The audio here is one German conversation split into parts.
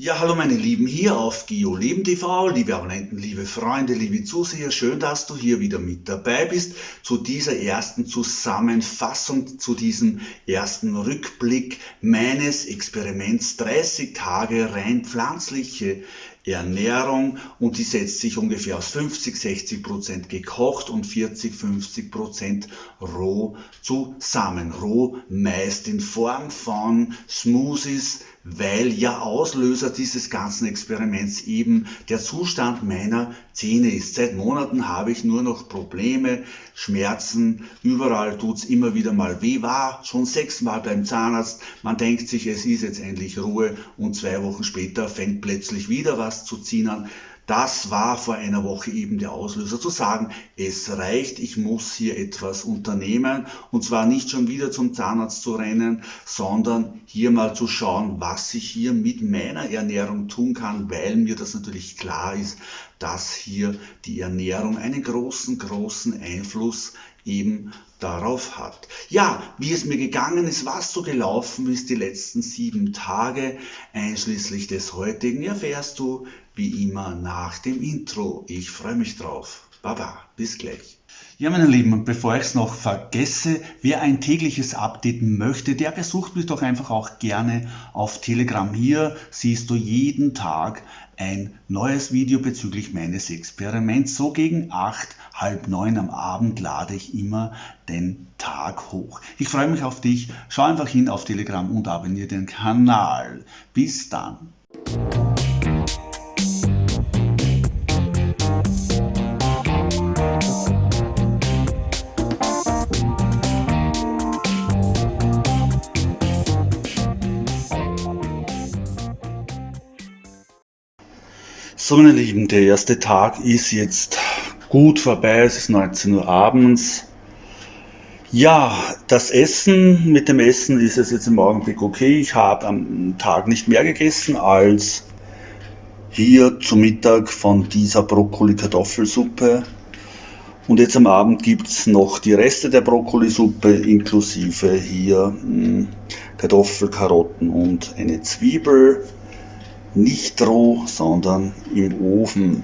Ja, hallo meine Lieben, hier auf Gio Leben TV, liebe Abonnenten, liebe Freunde, liebe Zuseher, schön, dass du hier wieder mit dabei bist zu dieser ersten Zusammenfassung, zu diesem ersten Rückblick meines Experiments. 30 Tage rein pflanzliche Ernährung und die setzt sich ungefähr aus 50, 60 Prozent gekocht und 40, 50 Prozent roh zusammen. Roh meist in Form von Smoothies, weil ja Auslöser dieses ganzen Experiments eben der Zustand meiner Zähne ist. Seit Monaten habe ich nur noch Probleme, Schmerzen, überall tut's immer wieder mal weh, war schon sechsmal beim Zahnarzt, man denkt sich, es ist jetzt endlich Ruhe und zwei Wochen später fängt plötzlich wieder was zu ziehen an. Das war vor einer Woche eben der Auslöser zu sagen, es reicht, ich muss hier etwas unternehmen und zwar nicht schon wieder zum Zahnarzt zu rennen, sondern hier mal zu schauen, was ich hier mit meiner Ernährung tun kann, weil mir das natürlich klar ist, dass hier die Ernährung einen großen, großen Einfluss eben darauf hat. Ja, wie es mir gegangen ist, was so gelaufen ist die letzten sieben Tage, einschließlich des heutigen, erfährst du wie immer nach dem Intro. Ich freue mich drauf. Baba, bis gleich. Ja, meine Lieben, und bevor ich es noch vergesse, wer ein tägliches Update möchte, der besucht mich doch einfach auch gerne auf Telegram. Hier siehst du jeden Tag ein neues Video bezüglich meines Experiments. So gegen acht, halb neun am Abend lade ich immer den Tag hoch. Ich freue mich auf dich. Schau einfach hin auf Telegram und abonniere den Kanal. Bis dann. So meine Lieben, der erste Tag ist jetzt gut vorbei, es ist 19 Uhr abends. Ja, das Essen, mit dem Essen ist es jetzt im Augenblick okay. Ich habe am Tag nicht mehr gegessen als hier zum Mittag von dieser Brokkoli-Kartoffelsuppe. Und jetzt am Abend gibt es noch die Reste der Brokkolisuppe inklusive hier hm, Kartoffel, Karotten und eine Zwiebel nicht roh, sondern im Ofen.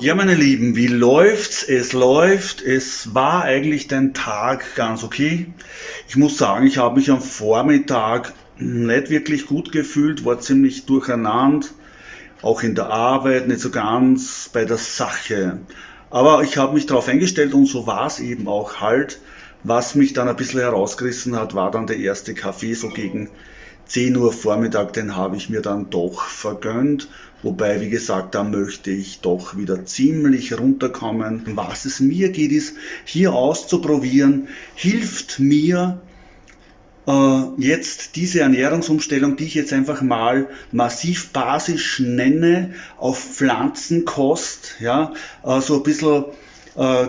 ja, meine Lieben, wie läuft's? Es läuft. Es war eigentlich den Tag ganz okay. Ich muss sagen, ich habe mich am Vormittag nicht wirklich gut gefühlt, war ziemlich durcheinander, auch in der Arbeit, nicht so ganz bei der Sache. Aber ich habe mich darauf eingestellt und so war es eben auch halt. Was mich dann ein bisschen herausgerissen hat, war dann der erste Kaffee so gegen 10 Uhr Vormittag, den habe ich mir dann doch vergönnt. Wobei, wie gesagt, da möchte ich doch wieder ziemlich runterkommen. Was es mir geht, ist hier auszuprobieren, hilft mir äh, jetzt diese Ernährungsumstellung, die ich jetzt einfach mal massiv basisch nenne, auf Pflanzenkost, ja, äh, so ein bisschen äh,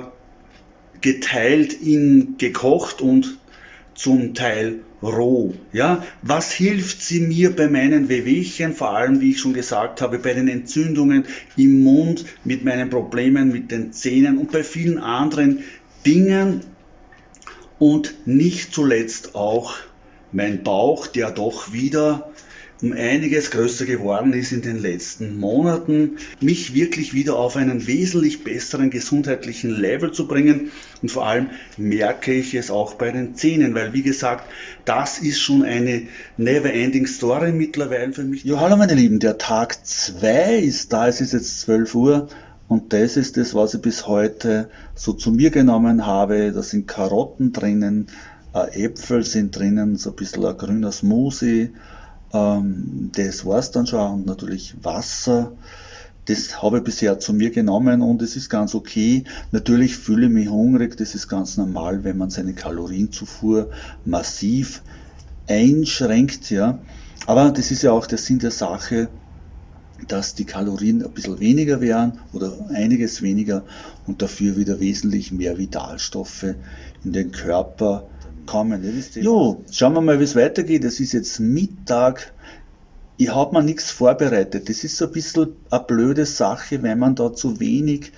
geteilt in gekocht und zum Teil roh. Ja, was hilft sie mir bei meinen Wehwehchen, vor allem, wie ich schon gesagt habe, bei den Entzündungen im Mund, mit meinen Problemen mit den Zähnen und bei vielen anderen Dingen und nicht zuletzt auch mein Bauch, der doch wieder um einiges größer geworden ist in den letzten Monaten, mich wirklich wieder auf einen wesentlich besseren gesundheitlichen Level zu bringen. Und vor allem merke ich es auch bei den Zähnen, weil wie gesagt, das ist schon eine never-ending Story mittlerweile für mich. Ja, hallo meine Lieben, der Tag 2 ist da, es ist jetzt 12 Uhr. Und das ist das, was ich bis heute so zu mir genommen habe. Da sind Karotten drinnen, äh, Äpfel sind drinnen, so ein bisschen ein grüner Smoothie, ähm, das war es dann schon und natürlich Wasser. Das habe ich bisher zu mir genommen und es ist ganz okay. Natürlich fühle ich mich hungrig, das ist ganz normal, wenn man seine Kalorienzufuhr massiv einschränkt. Ja. Aber das ist ja auch der Sinn der Sache, dass die Kalorien ein bisschen weniger wären oder einiges weniger und dafür wieder wesentlich mehr Vitalstoffe in den Körper kommen. Jo, schauen wir mal, wie es weitergeht. Es ist jetzt Mittag. Ich habe mir nichts vorbereitet. Das ist so ein bisschen eine blöde Sache, wenn man da zu wenig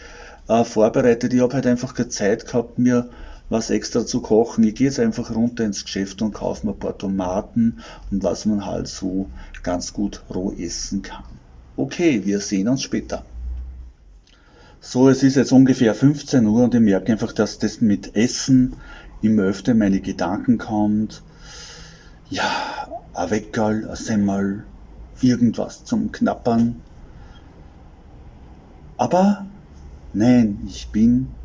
äh, vorbereitet. Ich habe halt einfach keine Zeit gehabt, mir was extra zu kochen. Ich gehe jetzt einfach runter ins Geschäft und kaufe mir ein paar Tomaten und was man halt so ganz gut roh essen kann. Okay, wir sehen uns später. So, es ist jetzt ungefähr 15 Uhr und ich merke einfach, dass das mit Essen immer öfter meine Gedanken kommt. Ja, ein Weckerl, ein Semmel, irgendwas zum Knappern. Aber nein, ich bin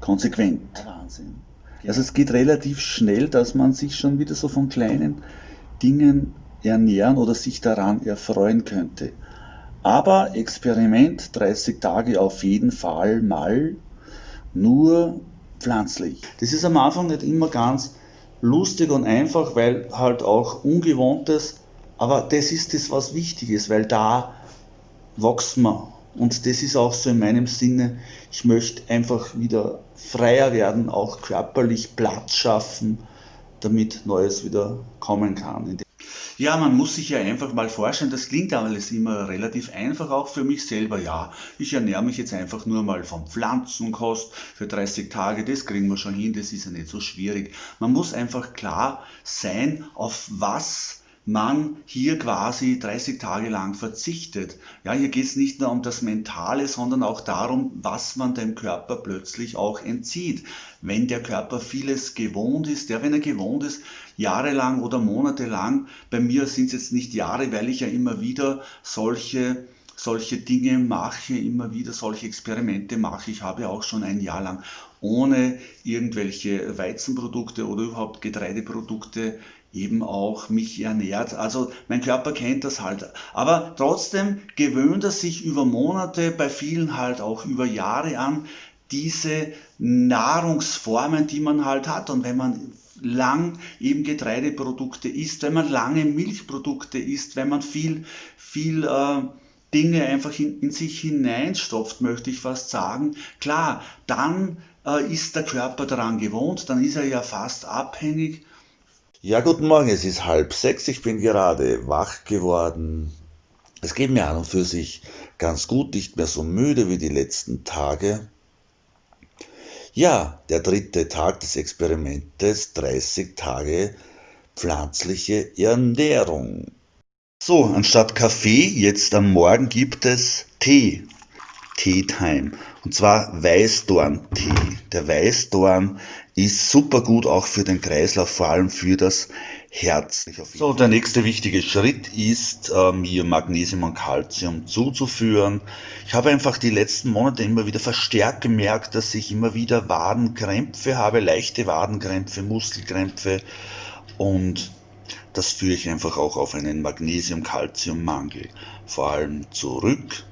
konsequent. Wahnsinn. Also es geht relativ schnell, dass man sich schon wieder so von kleinen Dingen ernähren oder sich daran erfreuen könnte. Aber Experiment 30 Tage auf jeden Fall mal nur pflanzlich. Das ist am Anfang nicht immer ganz lustig und einfach, weil halt auch ungewohntes, aber das ist das, was wichtig ist, weil da wächst man. Und das ist auch so in meinem Sinne, ich möchte einfach wieder freier werden, auch körperlich Platz schaffen, damit Neues wieder kommen kann. Ja, man muss sich ja einfach mal vorstellen, das klingt alles immer relativ einfach, auch für mich selber. Ja, ich ernähre mich jetzt einfach nur mal von Pflanzenkost für 30 Tage, das kriegen wir schon hin, das ist ja nicht so schwierig. Man muss einfach klar sein, auf was man hier quasi 30 Tage lang verzichtet. Ja, hier geht es nicht nur um das Mentale, sondern auch darum, was man dem Körper plötzlich auch entzieht. Wenn der Körper vieles gewohnt ist, ja, wenn er gewohnt ist, jahrelang oder monatelang, bei mir sind es jetzt nicht Jahre, weil ich ja immer wieder solche solche Dinge mache, immer wieder solche Experimente mache. Ich habe auch schon ein Jahr lang ohne irgendwelche Weizenprodukte oder überhaupt Getreideprodukte eben auch mich ernährt. Also mein Körper kennt das halt. Aber trotzdem gewöhnt er sich über Monate, bei vielen halt auch über Jahre an, diese Nahrungsformen, die man halt hat. Und wenn man lang eben Getreideprodukte isst, wenn man lange Milchprodukte isst, wenn man viel, viel äh, Dinge einfach in, in, sich hineinstopft, möchte ich fast sagen, klar, dann äh, ist der Körper daran gewohnt, dann ist er ja fast abhängig ja, guten Morgen, es ist halb sechs, ich bin gerade wach geworden. Es geht mir an und für sich ganz gut, nicht mehr so müde wie die letzten Tage. Ja, der dritte Tag des Experimentes, 30 Tage pflanzliche Ernährung. So, anstatt Kaffee, jetzt am Morgen gibt es Tee. Tea Time. Und zwar Weißdorn-Tee. Der Weißdorn ist super gut auch für den Kreislauf, vor allem für das Herz. So, der nächste wichtige Schritt ist, mir Magnesium und Calcium zuzuführen. Ich habe einfach die letzten Monate immer wieder verstärkt gemerkt, dass ich immer wieder Wadenkrämpfe habe, leichte Wadenkrämpfe, Muskelkrämpfe und das führe ich einfach auch auf einen Magnesium-Calcium-Mangel vor allem zurück.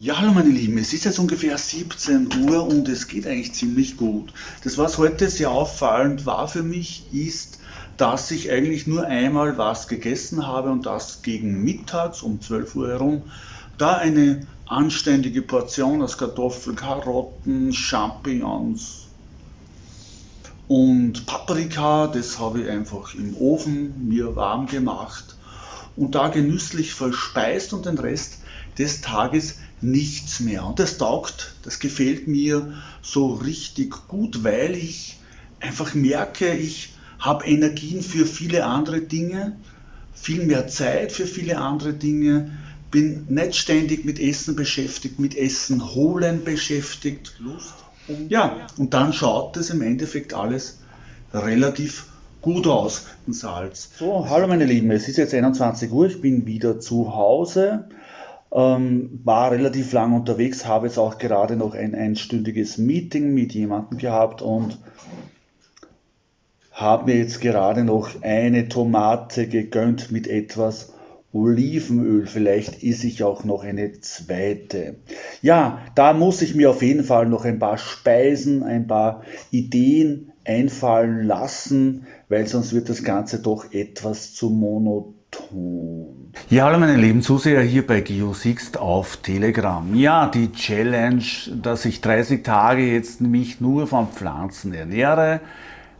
Ja, hallo meine Lieben, es ist jetzt ungefähr 17 Uhr und es geht eigentlich ziemlich gut. Das, was heute sehr auffallend war für mich, ist, dass ich eigentlich nur einmal was gegessen habe und das gegen mittags um 12 Uhr herum. Da eine anständige Portion aus Kartoffeln, Karotten, Champignons und Paprika, das habe ich einfach im Ofen mir warm gemacht und da genüsslich verspeist und den Rest des Tages nichts mehr. Und das taugt, das gefällt mir so richtig gut, weil ich einfach merke, ich habe Energien für viele andere Dinge, viel mehr Zeit für viele andere Dinge, bin nicht ständig mit Essen beschäftigt, mit Essen holen beschäftigt. Lust. Und ja, und dann schaut es im Endeffekt alles relativ gut aus, Salz. So, hallo meine Lieben, es ist jetzt 21 Uhr, ich bin wieder zu Hause. Ähm, war relativ lang unterwegs, habe jetzt auch gerade noch ein einstündiges Meeting mit jemandem gehabt und habe mir jetzt gerade noch eine Tomate gegönnt mit etwas Olivenöl. Vielleicht esse ich auch noch eine zweite. Ja, da muss ich mir auf jeden Fall noch ein paar Speisen, ein paar Ideen einfallen lassen, weil sonst wird das Ganze doch etwas zu monoton. Ja, hallo meine lieben Zuseher hier bei GeoSixt auf Telegram. Ja, die Challenge, dass ich 30 Tage jetzt mich nur von Pflanzen ernähre,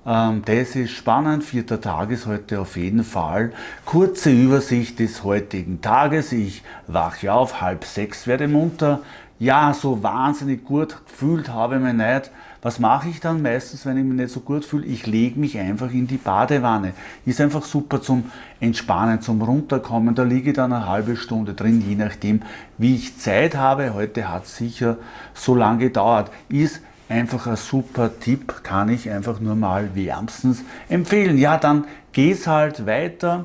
ähm, das ist spannend. Vierter Tag ist heute auf jeden Fall. Kurze Übersicht des heutigen Tages. Ich wache auf, halb sechs werde munter. Ja, so wahnsinnig gut gefühlt habe ich mich nicht. Was mache ich dann meistens, wenn ich mich nicht so gut fühle? Ich lege mich einfach in die Badewanne. Ist einfach super zum Entspannen, zum Runterkommen. Da liege ich dann eine halbe Stunde drin, je nachdem, wie ich Zeit habe. Heute hat es sicher so lange gedauert. Ist einfach ein super Tipp, kann ich einfach nur mal wärmstens empfehlen. Ja, dann geht es halt weiter.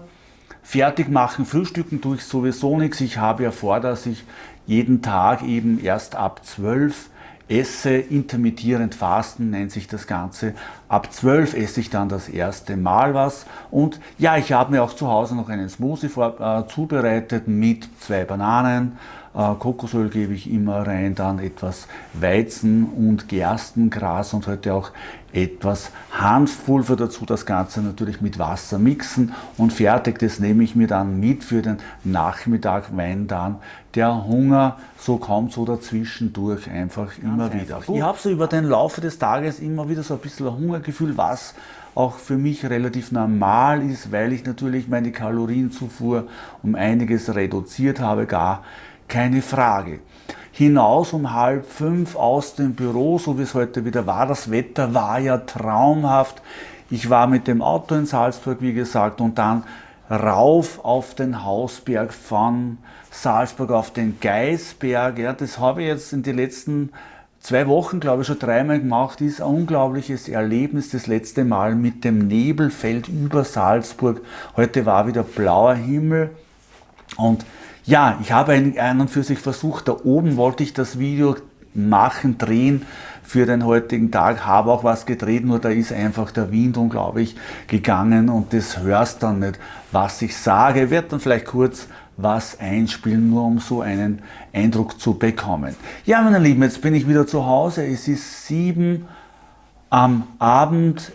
Fertig machen, frühstücken tue ich sowieso nichts. Ich habe ja vor, dass ich jeden Tag eben erst ab 12 esse, intermittierend Fasten nennt sich das Ganze. Ab 12 esse ich dann das erste Mal was. Und ja, ich habe mir auch zu Hause noch einen Smoothie vor, äh, zubereitet mit zwei Bananen, äh, Kokosöl gebe ich immer rein, dann etwas Weizen und Gerstengras und heute auch etwas Hanfpulver dazu, das Ganze natürlich mit Wasser mixen und fertig, das nehme ich mir dann mit für den Nachmittag, wenn dann der Hunger so kommt, so dazwischendurch einfach Ganz immer wieder. Ich habe so über den Laufe des Tages immer wieder so ein bisschen ein Hungergefühl, was auch für mich relativ normal ist, weil ich natürlich meine Kalorienzufuhr um einiges reduziert habe, gar keine Frage. Hinaus um halb fünf aus dem Büro, so wie es heute wieder war. Das Wetter war ja traumhaft. Ich war mit dem Auto in Salzburg, wie gesagt, und dann rauf auf den Hausberg von Salzburg auf den Geisberg. Ja, das habe ich jetzt in den letzten zwei Wochen, glaube ich, schon dreimal gemacht. Ist ein unglaubliches Erlebnis. Das letzte Mal mit dem Nebelfeld über Salzburg. Heute war wieder blauer Himmel und ja, ich habe einen und für sich versucht, da oben wollte ich das Video machen, drehen für den heutigen Tag, habe auch was gedreht, nur da ist einfach der Wind unglaublich gegangen und das hörst dann nicht, was ich sage, wird dann vielleicht kurz was einspielen, nur um so einen Eindruck zu bekommen. Ja, meine Lieben, jetzt bin ich wieder zu Hause, es ist sieben am Abend,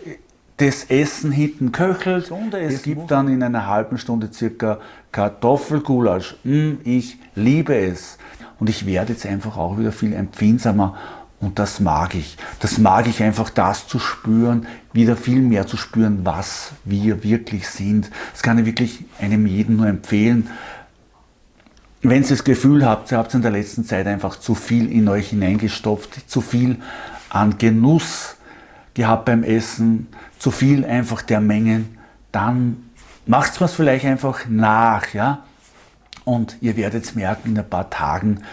das Essen hinten köchelt. Es gibt dann in einer halben Stunde circa Kartoffelgulasch. Mm, ich liebe es. Und ich werde jetzt einfach auch wieder viel empfindsamer und das mag ich. Das mag ich einfach, das zu spüren, wieder viel mehr zu spüren, was wir wirklich sind. Das kann ich wirklich einem jeden nur empfehlen. Wenn ihr das Gefühl habt, ihr habt in der letzten Zeit einfach zu viel in euch hineingestopft, zu viel an Genuss gehabt beim Essen, zu viel einfach der Mengen, dann macht es vielleicht einfach nach. Ja? Und ihr werdet merken, in ein paar Tagen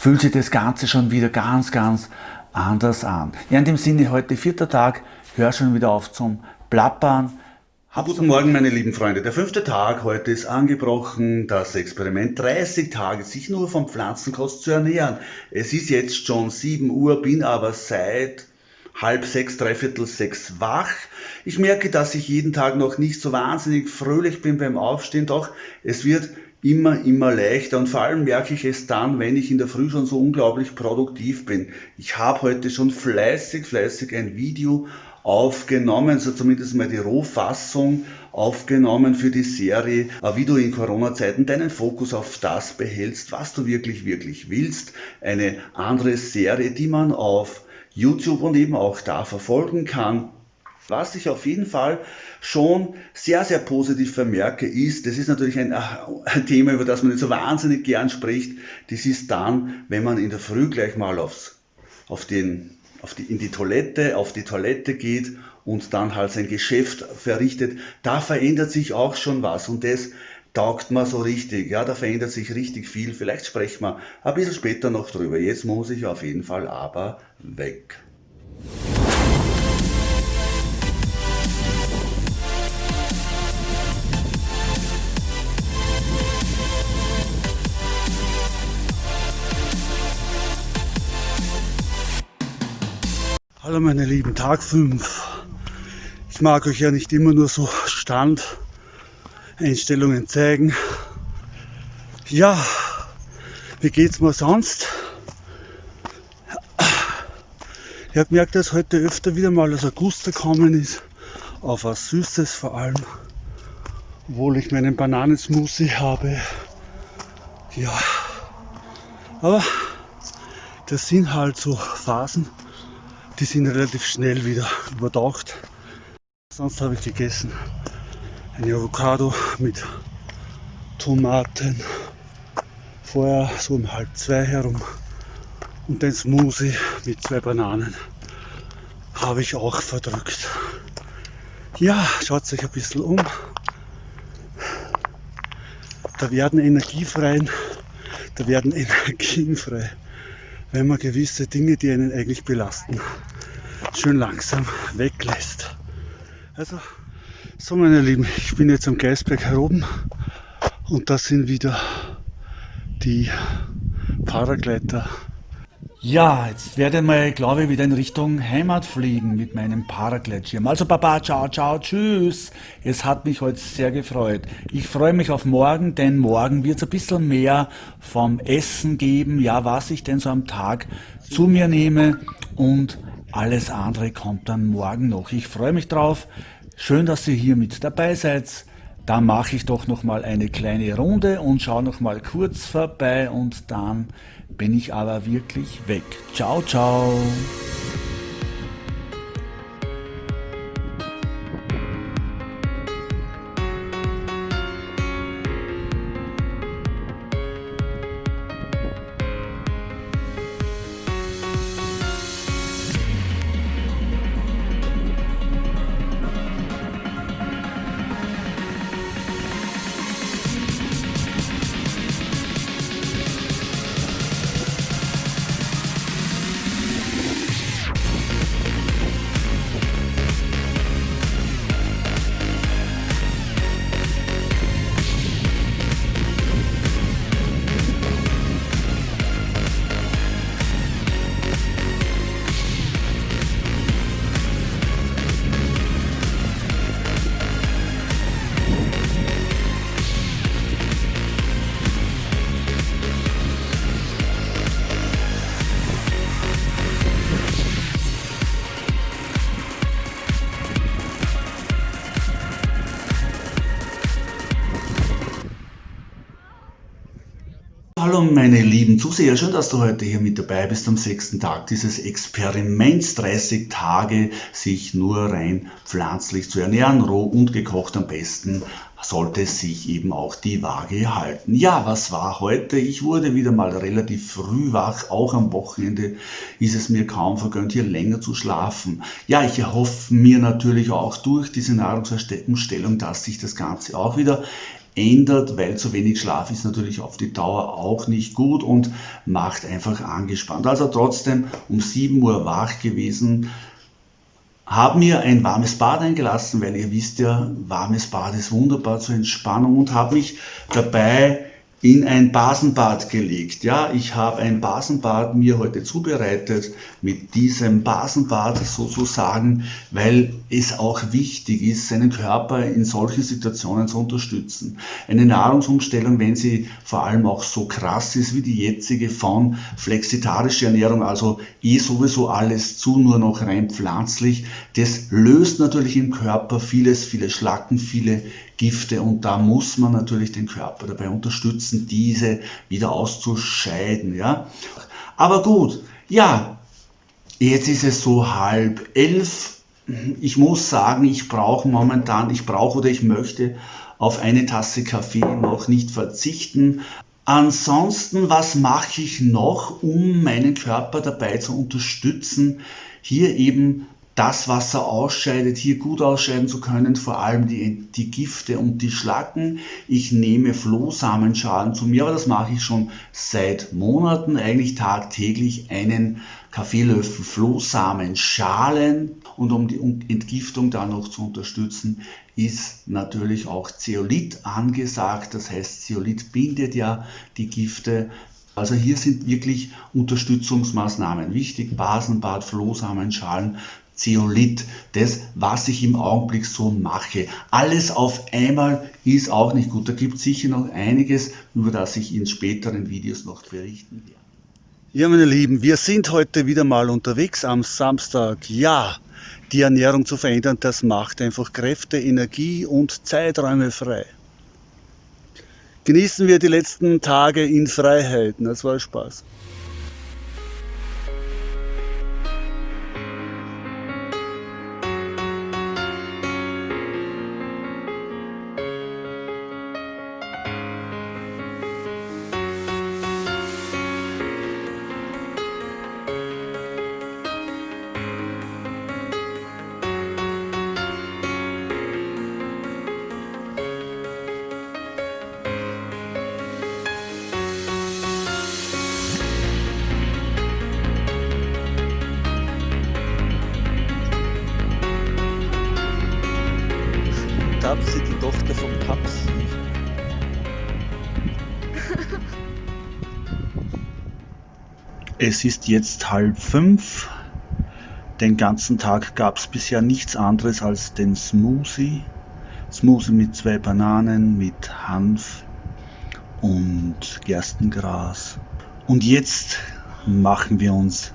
fühlt sich das Ganze schon wieder ganz, ganz anders an. Ja, in dem Sinne, heute vierter Tag, hör schon wieder auf zum Plappern. Guten Morgen, meine lieben Freunde. Der fünfte Tag heute ist angebrochen, das Experiment 30 Tage sich nur von Pflanzenkost zu ernähren. Es ist jetzt schon 7 Uhr, bin aber seit halb sechs, dreiviertel sechs wach. Ich merke, dass ich jeden Tag noch nicht so wahnsinnig fröhlich bin beim Aufstehen, doch es wird immer, immer leichter und vor allem merke ich es dann, wenn ich in der Früh schon so unglaublich produktiv bin. Ich habe heute schon fleißig, fleißig ein Video aufgenommen, so zumindest mal die Rohfassung aufgenommen für die Serie, wie du in Corona-Zeiten deinen Fokus auf das behältst, was du wirklich, wirklich willst. Eine andere Serie, die man auf YouTube und eben auch da verfolgen kann. Was ich auf jeden Fall schon sehr, sehr positiv vermerke, ist, das ist natürlich ein, ein, Thema, über das man nicht so wahnsinnig gern spricht, das ist dann, wenn man in der Früh gleich mal aufs, auf den, auf die, in die Toilette, auf die Toilette geht und dann halt sein Geschäft verrichtet, da verändert sich auch schon was und das taugt mir so richtig, ja, da verändert sich richtig viel, vielleicht sprechen wir ein bisschen später noch drüber, jetzt muss ich auf jeden Fall aber weg. Hallo meine Lieben, Tag 5. Ich mag euch ja nicht immer nur so Standeinstellungen zeigen. Ja, wie geht's mir sonst? Ich habe gemerkt, dass heute öfter wieder mal das August gekommen ist, auf was Süßes vor allem, obwohl ich meinen Bananensmoothie habe. Ja, aber das sind halt so Phasen, die sind relativ schnell wieder überdacht. Sonst habe ich gegessen eine Avocado mit Tomaten, vorher so um halb zwei herum und den Smoothie mit zwei Bananen. habe ich auch verdrückt. Ja, schaut euch ein bisschen um. Da werden Energie frei, da werden Energien frei, wenn man gewisse Dinge, die einen eigentlich belasten, schön langsam weglässt. Also, so meine Lieben, ich bin jetzt am Geisberg heroben und das sind wieder die Paragleiter ja, jetzt werde ich mal, glaube ich, wieder in Richtung Heimat fliegen mit meinem Paragleitschirm. Also Papa, ciao, ciao, tschüss. Es hat mich heute sehr gefreut. Ich freue mich auf morgen, denn morgen wird es ein bisschen mehr vom Essen geben, ja, was ich denn so am Tag zu mir nehme und alles andere kommt dann morgen noch. Ich freue mich drauf. Schön, dass ihr hier mit dabei seid. Dann mache ich doch noch mal eine kleine Runde und schaue noch mal kurz vorbei und dann bin ich aber wirklich weg. Ciao, ciao. Meine lieben Zuseher, schön, dass du heute hier mit dabei bist am sechsten Tag dieses Experiments, 30 Tage sich nur rein pflanzlich zu ernähren, roh und gekocht am besten sollte sich eben auch die Waage halten. Ja, was war heute? Ich wurde wieder mal relativ früh wach, auch am Wochenende ist es mir kaum vergönnt, hier länger zu schlafen. Ja, ich erhoffe mir natürlich auch durch diese Nahrungsumstellung, dass sich das Ganze auch wieder ändert, weil zu wenig Schlaf ist natürlich auf die Dauer auch nicht gut und macht einfach angespannt. Also trotzdem um 7 Uhr wach gewesen, haben mir ein warmes Bad eingelassen, weil ihr wisst ja, warmes Bad ist wunderbar zur Entspannung und habe mich dabei in ein Basenbad gelegt. Ja, ich habe ein Basenbad mir heute zubereitet mit diesem Basenbad sozusagen, weil es auch wichtig ist, seinen Körper in solchen Situationen zu unterstützen. Eine Nahrungsumstellung, wenn sie vor allem auch so krass ist wie die jetzige von flexitarischer Ernährung, also eh sowieso alles zu, nur noch rein pflanzlich, das löst natürlich im Körper vieles, viele Schlacken, viele Gifte und da muss man natürlich den Körper dabei unterstützen, diese wieder auszuscheiden. Ja? Aber gut, ja, jetzt ist es so halb elf. Ich muss sagen, ich brauche momentan, ich brauche oder ich möchte auf eine Tasse Kaffee noch nicht verzichten. Ansonsten, was mache ich noch, um meinen Körper dabei zu unterstützen, hier eben das Wasser ausscheidet, hier gut ausscheiden zu können, vor allem die, die Gifte und die Schlacken. Ich nehme Flohsamenschalen zu mir, aber das mache ich schon seit Monaten, eigentlich tagtäglich einen Kaffeelöffel Flohsamenschalen. Und um die Entgiftung da noch zu unterstützen, ist natürlich auch Zeolit angesagt. Das heißt, Zeolit bindet ja die Gifte also hier sind wirklich Unterstützungsmaßnahmen wichtig. Basenbad, Flohsamenschalen Zeolit, das, was ich im Augenblick so mache. Alles auf einmal ist auch nicht gut. Da gibt es sicher noch einiges, über das ich in späteren Videos noch berichten werde. Ja, meine Lieben, wir sind heute wieder mal unterwegs am Samstag. Ja, die Ernährung zu verändern, das macht einfach Kräfte, Energie und Zeiträume frei. Genießen wir die letzten Tage in Freiheit. Das war Spaß. Es ist jetzt halb fünf. Den ganzen Tag gab es bisher nichts anderes als den Smoothie. Smoothie mit zwei Bananen, mit Hanf und Gerstengras. Und jetzt machen wir uns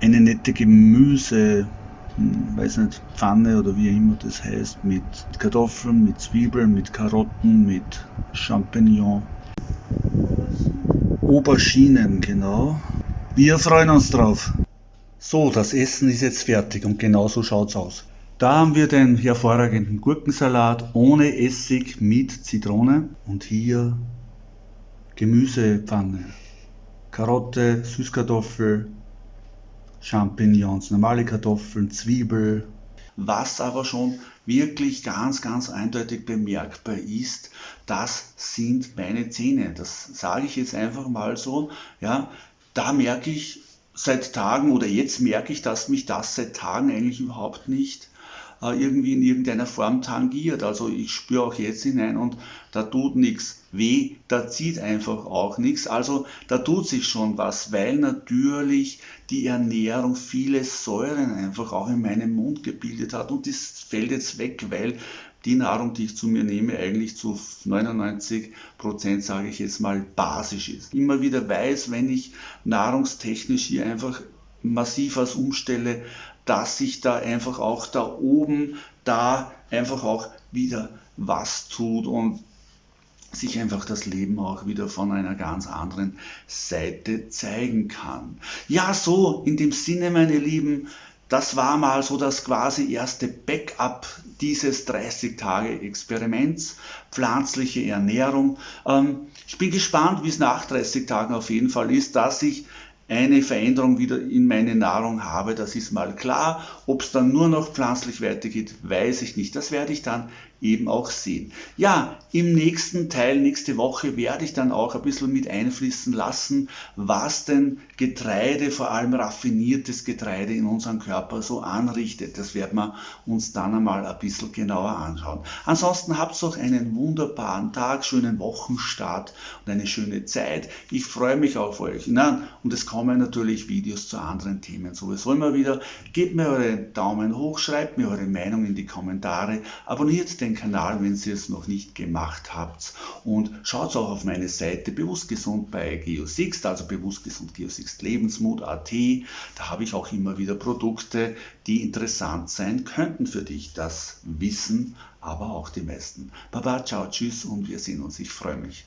eine nette Gemüse, hm, weiß nicht, Pfanne oder wie immer das heißt, mit Kartoffeln, mit Zwiebeln, mit Karotten, mit Champignon. Auberginen, genau. Wir freuen uns drauf. So, das Essen ist jetzt fertig und genau so schaut's aus. Da haben wir den hervorragenden Gurkensalat ohne Essig mit Zitrone und hier Gemüsepfanne. Karotte, Süßkartoffel, Champignons, normale Kartoffeln, Zwiebel. Was aber schon wirklich ganz, ganz eindeutig bemerkbar ist, das sind meine Zähne. Das sage ich jetzt einfach mal so. Ja, da merke ich seit Tagen oder jetzt merke ich, dass mich das seit Tagen eigentlich überhaupt nicht äh, irgendwie in irgendeiner Form tangiert. Also ich spüre auch jetzt hinein und da tut nichts weh, da zieht einfach auch nichts. Also da tut sich schon was, weil natürlich die Ernährung viele Säuren einfach auch in meinem Mund gebildet hat und das fällt jetzt weg, weil die Nahrung, die ich zu mir nehme, eigentlich zu 99 Prozent, sage ich jetzt mal, basisch ist. Immer wieder weiß, wenn ich nahrungstechnisch hier einfach massiv was umstelle, dass sich da einfach auch da oben da einfach auch wieder was tut und sich einfach das Leben auch wieder von einer ganz anderen Seite zeigen kann. Ja, so in dem Sinne, meine Lieben, das war mal so das quasi erste Backup dieses 30-Tage-Experiments, pflanzliche Ernährung. Ähm, ich bin gespannt, wie es nach 30 Tagen auf jeden Fall ist, dass ich eine Veränderung wieder in meine Nahrung habe, das ist mal klar. Ob es dann nur noch pflanzlich weitergeht, weiß ich nicht. Das werde ich dann eben auch sehen. Ja, im nächsten Teil, nächste Woche, werde ich dann auch ein bisschen mit einfließen lassen, was denn Getreide, vor allem raffiniertes Getreide in unserem Körper so anrichtet. Das werden wir uns dann einmal ein bisschen genauer anschauen. Ansonsten habt noch einen wunderbaren Tag, schönen Wochenstart und eine schöne Zeit. Ich freue mich auf euch. Na, und es kommen natürlich Videos zu anderen Themen sowieso immer wieder. Gebt mir euren Daumen hoch, schreibt mir eure Meinung in die Kommentare, abonniert den Kanal, wenn ihr es noch nicht gemacht habt. Und schaut auch auf meine Seite Bewusst Gesund bei Geosixt, also Bewusst Gesund Geosixt Lebensmut.at. Da habe ich auch immer wieder Produkte, die interessant sein könnten für dich. Das wissen aber auch die meisten. Baba, ciao, tschüss und wir sehen uns. Ich freue mich.